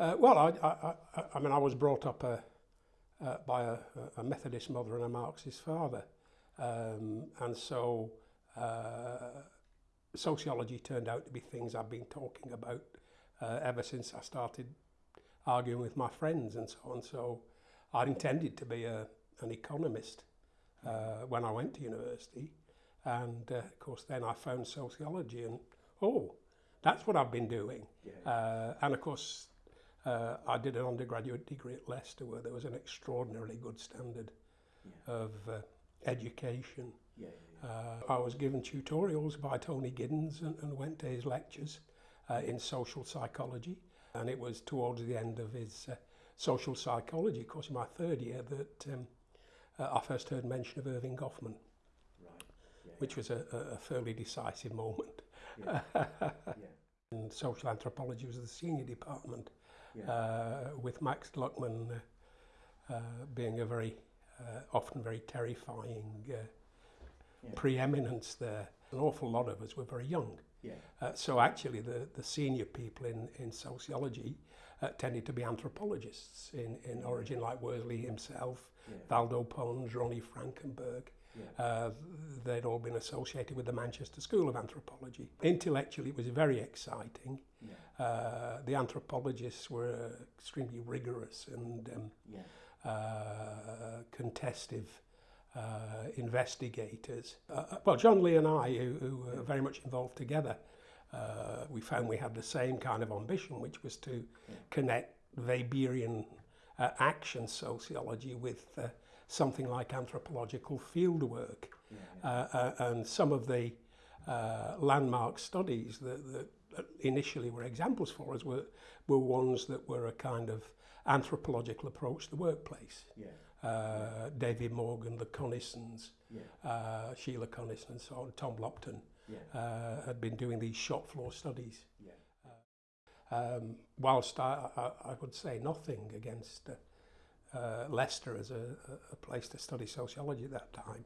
Uh, well, I, I, I, I mean, I was brought up a, uh, uh, by a, a Methodist mother and a Marxist father. Um, and so uh, sociology turned out to be things I've been talking about uh, ever since I started arguing with my friends and so on. So I intended to be a, uh, an economist uh, when I went to university. And uh, of course, then I found sociology and, oh, that's what I've been doing. Yeah. Uh, and of course, Uh, I did an undergraduate degree at Leicester where there was an extraordinarily good standard yeah. of uh, education. Yeah, yeah, uh, I was given tutorials by Tony Giddens and, and went to his lectures uh, in social psychology. And it was towards the end of his uh, social psychology course in my third year that um, uh, I first heard mention of Irving Goffman, right. which was a, a, fairly decisive moment. and social anthropology was the senior department yeah. uh, with Max Lockman uh, uh, being a very, uh, often very terrifying uh, yeah. preeminence there. An awful lot of us were very young. so actually the, the senior people in, in sociology tended to be anthropologists in, in origin like Worsley himself, Valdo Pons, Ronnie Frankenberg. Yeah. Uh, they'd all been associated with the Manchester School of Anthropology. Intellectually, it was very exciting. Yeah. Uh, the anthropologists were extremely rigorous and um, yeah. uh, contestive uh, investigators. Uh, uh well, John Lee and I, who, who were very much involved together, uh, we found we had the same kind of ambition, which was to yeah. connect Weberian uh, action sociology with uh, something like anthropological fieldwork. Yeah, yeah. Uh, uh, and some of the uh, landmark studies that, that initially were examples for us were, were ones that were a kind of anthropological approach to the workplace. Yeah. Uh, David Morgan, the Connissons, yeah. uh, Sheila Connison and so on, Tom Lopton yeah. uh, had been doing these shop floor studies. Yeah. Uh, um, whilst I, I, I would say nothing against uh, uh, Leicester as a, a, place to study sociology at that time,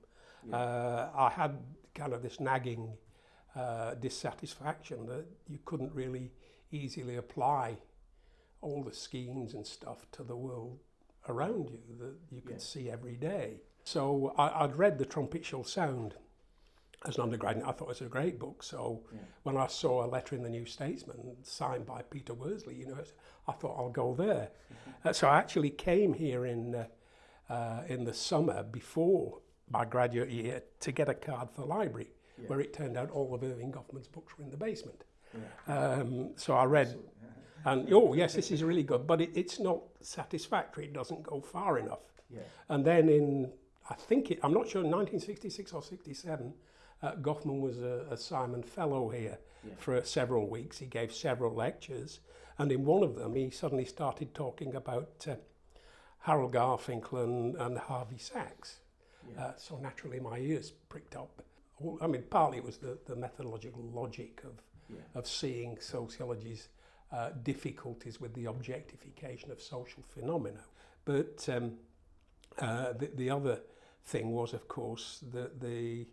yeah. uh, I had kind of this nagging uh, dissatisfaction that you couldn't really easily apply all the schemes and stuff to the world around you that you could yeah. see every day. So I, would read The Trumpet Shall Sound as an undergraduate, I thought it was a great book. So yeah. when I saw a letter in the New Statesman signed by Peter Worsley, you know, I thought I'll go there. Mm -hmm. uh, so I actually came here in uh, uh, in the summer before my graduate year to get a card for the library, yeah. where it turned out all of Irving Goffman's books were in the basement. Yeah. Um, so I read, and oh yes, this is really good, but it, it's not satisfactory. It doesn't go far enough. And then in I think it, I'm not sure 1966 or 67 Uh, Goffman was a, a Simon Fellow here yeah. for several weeks. He gave several lectures, and in one of them, he suddenly started talking about uh, Harold Garfinkel and, and Harvey Sachs. Yeah. Uh, so naturally, my ears pricked up. Well, I mean, partly it was the, the methodological logic of, yeah. of seeing sociology's uh, difficulties with the objectification of social phenomena. But um, uh, the, the other thing was, of course, the, the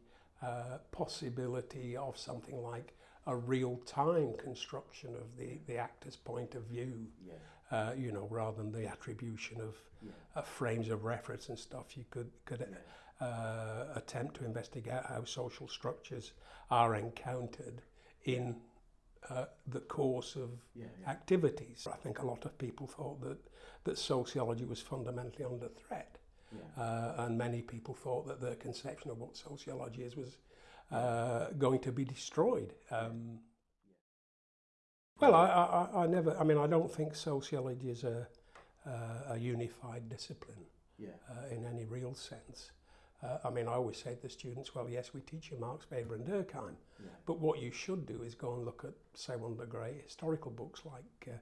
possibility of something like a real-time construction of the, the actor's point of view, yeah. uh, you know, rather than the attribution of yeah. uh, frames of reference and stuff. You could, could yeah. uh, attempt to investigate how social structures are encountered in uh, the course of yeah, yeah. activities. I think a lot of people thought that, that sociology was fundamentally under threat. Yeah. Uh, and many people thought that their conception of what sociology is was uh, going to be destroyed. Um, well, I, I, I never, I mean, I don't think sociology is a, uh, a unified discipline yeah. uh, in any real sense. Uh, I mean, I always say to the students, well, yes, we teach you Marx, Weber and Durkheim, yeah. but what you should do is go and look at, say, one of the great historical books like uh,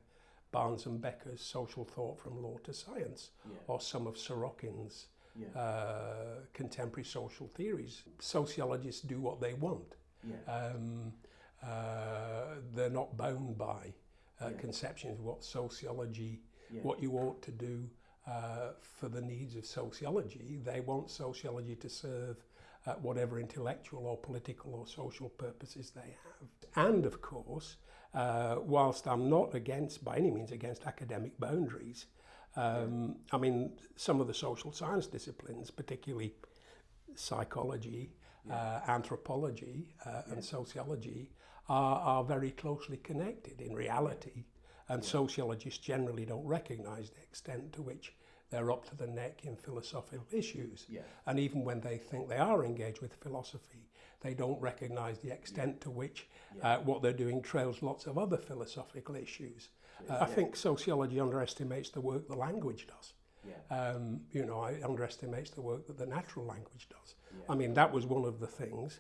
Barnes and Becker's Social Thought from Law to Science, yeah. or some of Sorokin's yeah. uh, contemporary social theories. Sociologists do what they want. Yeah. Um, uh, they're not bound by uh, conceptions of what sociology, what you ought to do uh, for the needs of sociology. They want sociology to serve whatever intellectual or political or social purposes they have. And of course, uh, whilst I'm not against, by any means, against academic boundaries, um, I mean, some of the social science disciplines, particularly psychology, yeah. uh, anthropology, uh, yeah. and sociology, are, are, very closely connected in reality. And yeah. sociologists generally don't recognize the extent to which they're up to the neck in philosophical issues. Yeah. And even when they think they are engaged with philosophy, they don't recognize the extent to which uh, what they're doing trails lots of other philosophical issues. Uh, I think sociology underestimates the work the language does. Um, you know, it underestimates the work that the natural language does. I mean, that was one of the things,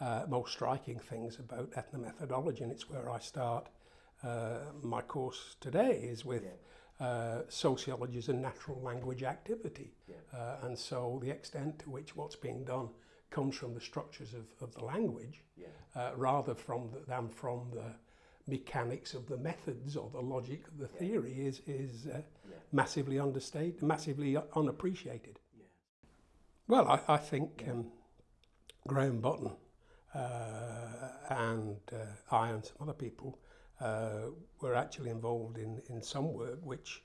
uh, most striking things about ethnomethodology, and it's where I start uh, my course today is with uh, sociology is a natural language activity. Yeah. Uh, and so the extent to which what's being done comes from the structures of, of the language yeah. uh, rather from the, than from the mechanics of the methods or the logic of the yeah. theory is, is uh, massively understated, massively unappreciated. Well, I, I think um, Graham Button uh, and I and some other people uh, were actually involved in, in some work which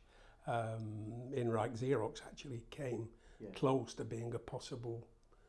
um, in Reich Xerox actually came yeah. close to being a possible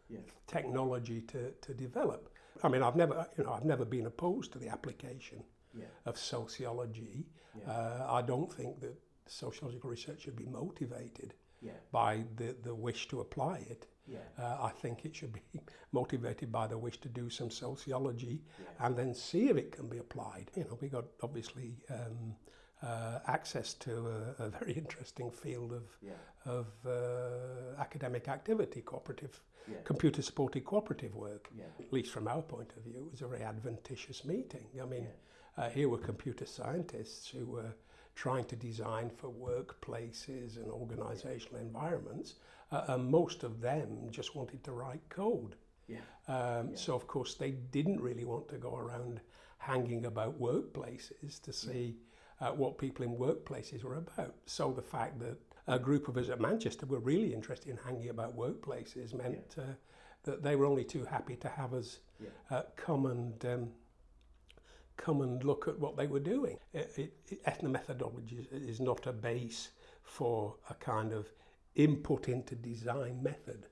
yeah. technology to, to develop. I mean, I've never, you know, I've never been opposed to the application yeah. of sociology. Yeah. Uh, I don't think that sociological research should be motivated yeah. by the, the wish to apply it. Yeah. Uh, I think it should be motivated by the wish to do some sociology yeah. and then see if it can be applied. You know, we got obviously um, uh, access to a, a, very interesting field of, yeah. of uh, academic activity, cooperative, computer supported cooperative work, at least from our point of view. It was a very adventitious meeting. I mean, uh, here were computer scientists who were trying to design for workplaces and organizational environments, uh, and most of them just wanted to write code. Yeah. Um, yeah. So, of course, they didn't really want to go around hanging about workplaces to see uh, what people in workplaces were about. So, the fact that a group of us at Manchester were really interested in hanging about workplaces meant yeah. uh, that they were only too happy to have us uh, come and um, come and look at what they were doing. It, it, ethnomethodology is not a base for a kind of input into design method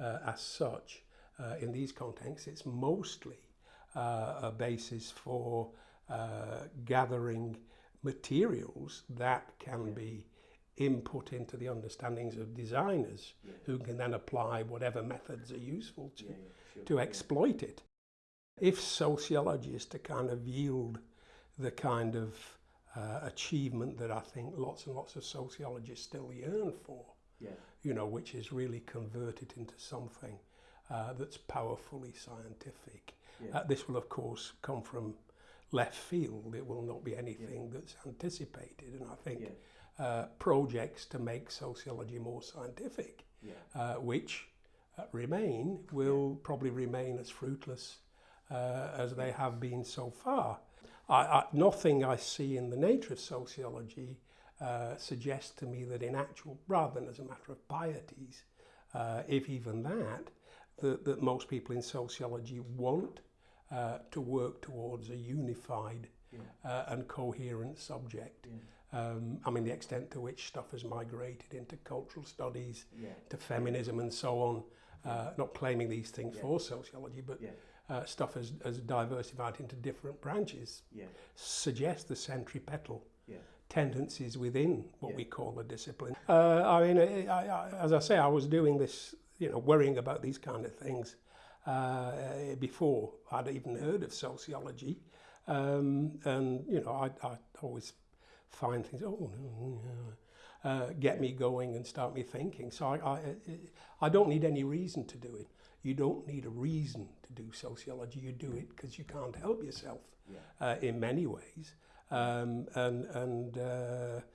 uh, as such. Uh, in these contexts, it's mostly uh, a basis for uh, gathering materials that can yeah. be input into the understandings of designers yeah. who can then apply whatever methods are useful to, sure. to exploit it. If sociologists are kind of yield the kind of uh, achievement that I think lots and lots of sociologists still yearn for, yeah. you know, which is really converted into something uh, that's powerfully scientific. Yeah. Uh, this will, of course, come from left field. It will not be anything yeah. that's anticipated. And I think yeah. uh, projects to make sociology more scientific, yeah. uh, which uh, remain, will yeah. probably remain as fruitless uh, as they have been so far. I, I, nothing I see in the nature of sociology uh, suggests to me that in actual, rather than as a matter of pieties, uh, if even that, that, that most people in sociology want uh, to work towards a unified yeah. uh, and coherent subject. Yeah. Um, I mean, the extent to which stuff has migrated into cultural studies, yeah. to feminism and so on, uh, not claiming these things yeah. for sociology, but yeah. uh, stuff has, has diversified into different branches yeah. suggest the centripetal yeah. tendencies within what yeah. we call a discipline. Uh, I mean, uh, I, I, as I say, I was doing this, you know, worrying about these kind of things uh, before I'd even heard of sociology. Um, and, you know, I, I always find things, oh, uh, get me going and start me thinking. So I, I, I don't need any reason to do it. You don't need a reason to do sociology. You do it because you can't help yourself yeah. uh, in many ways. Um, and and uh,